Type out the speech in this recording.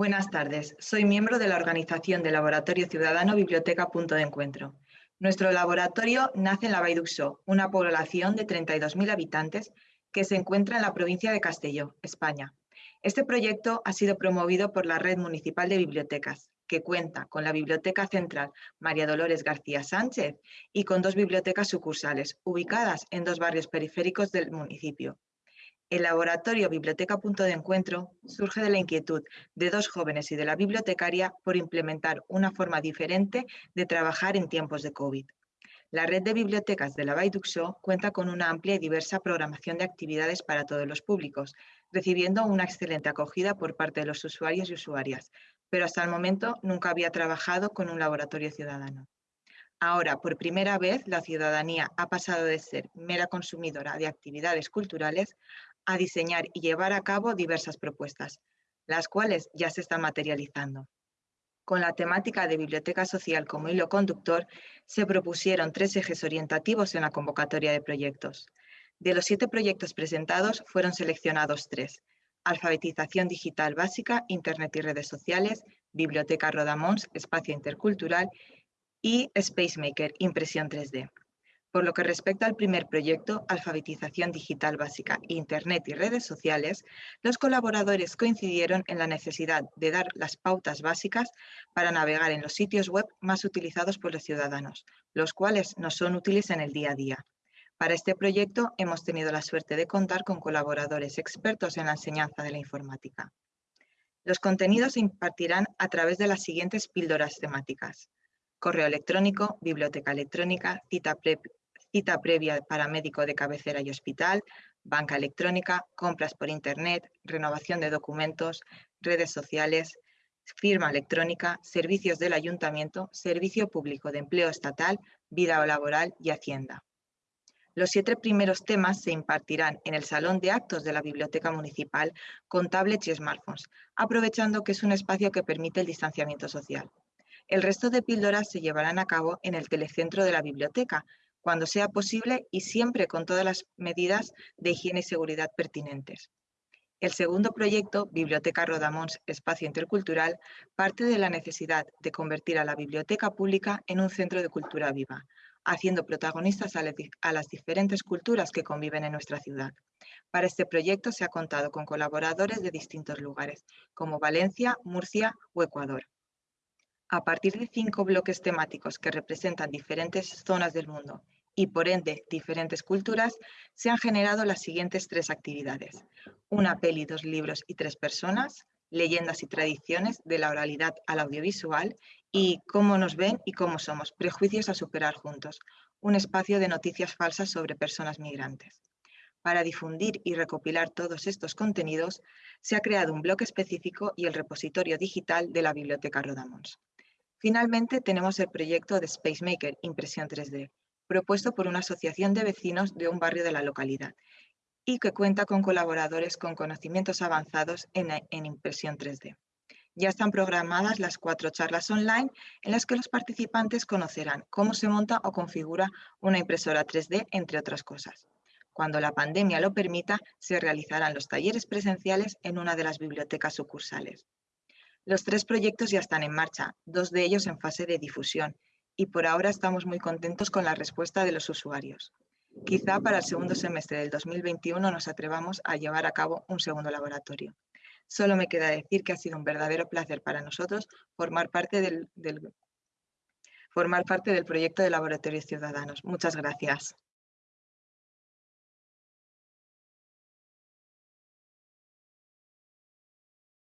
Buenas tardes, soy miembro de la organización de Laboratorio Ciudadano Biblioteca Punto de Encuentro. Nuestro laboratorio nace en la Baiduxó, una población de 32.000 habitantes que se encuentra en la provincia de Castelló, España. Este proyecto ha sido promovido por la Red Municipal de Bibliotecas, que cuenta con la Biblioteca Central María Dolores García Sánchez y con dos bibliotecas sucursales, ubicadas en dos barrios periféricos del municipio, el laboratorio Biblioteca Punto de Encuentro surge de la inquietud de dos jóvenes y de la bibliotecaria por implementar una forma diferente de trabajar en tiempos de COVID. La red de bibliotecas de la Baiduxo cuenta con una amplia y diversa programación de actividades para todos los públicos, recibiendo una excelente acogida por parte de los usuarios y usuarias, pero hasta el momento nunca había trabajado con un laboratorio ciudadano. Ahora, por primera vez, la ciudadanía ha pasado de ser mera consumidora de actividades culturales a diseñar y llevar a cabo diversas propuestas, las cuales ya se están materializando. Con la temática de biblioteca social como hilo conductor, se propusieron tres ejes orientativos en la convocatoria de proyectos. De los siete proyectos presentados, fueron seleccionados tres. Alfabetización digital básica, Internet y redes sociales, Biblioteca Rodamons, espacio intercultural y Spacemaker, impresión 3D. Por lo que respecta al primer proyecto, Alfabetización Digital Básica, Internet y Redes Sociales, los colaboradores coincidieron en la necesidad de dar las pautas básicas para navegar en los sitios web más utilizados por los ciudadanos, los cuales no son útiles en el día a día. Para este proyecto hemos tenido la suerte de contar con colaboradores expertos en la enseñanza de la informática. Los contenidos se impartirán a través de las siguientes píldoras temáticas. Correo electrónico, biblioteca electrónica, cita, cita previa para médico de cabecera y hospital, banca electrónica, compras por Internet, renovación de documentos, redes sociales, firma electrónica, servicios del ayuntamiento, servicio público de empleo estatal, vida laboral y hacienda. Los siete primeros temas se impartirán en el Salón de Actos de la Biblioteca Municipal con tablets y smartphones, aprovechando que es un espacio que permite el distanciamiento social. El resto de píldoras se llevarán a cabo en el telecentro de la biblioteca, cuando sea posible y siempre con todas las medidas de higiene y seguridad pertinentes. El segundo proyecto, Biblioteca Rodamons Espacio Intercultural, parte de la necesidad de convertir a la biblioteca pública en un centro de cultura viva, haciendo protagonistas a, las diferentes culturas que conviven en nuestra ciudad. Para este proyecto se ha contado con colaboradores de distintos lugares, como Valencia, Murcia o Ecuador. A partir de cinco bloques temáticos que representan diferentes zonas del mundo y por ende diferentes culturas, se han generado las siguientes tres actividades. Una peli, dos libros y tres personas, leyendas y tradiciones de la oralidad al audiovisual y cómo nos ven y cómo somos, prejuicios a superar juntos, un espacio de noticias falsas sobre personas migrantes. Para difundir y recopilar todos estos contenidos, se ha creado un blog específico y el repositorio digital de la Biblioteca Rodamons. Finalmente, tenemos el proyecto de Spacemaker, impresión 3D, propuesto por una asociación de vecinos de un barrio de la localidad y que cuenta con colaboradores con conocimientos avanzados en, impresión 3D. Ya están programadas las cuatro charlas online en las que los participantes conocerán cómo se monta o configura una impresora 3D, entre otras cosas. Cuando la pandemia lo permita, se realizarán los talleres presenciales en una de las bibliotecas sucursales. Los tres proyectos ya están en marcha, dos de ellos en fase de difusión, y por ahora estamos muy contentos con la respuesta de los usuarios. Quizá para el segundo semestre del 2021 nos atrevamos a llevar a cabo un segundo laboratorio. Solo me queda decir que ha sido un verdadero placer para nosotros formar parte del, formar parte del proyecto de Laboratorios Ciudadanos. Muchas gracias.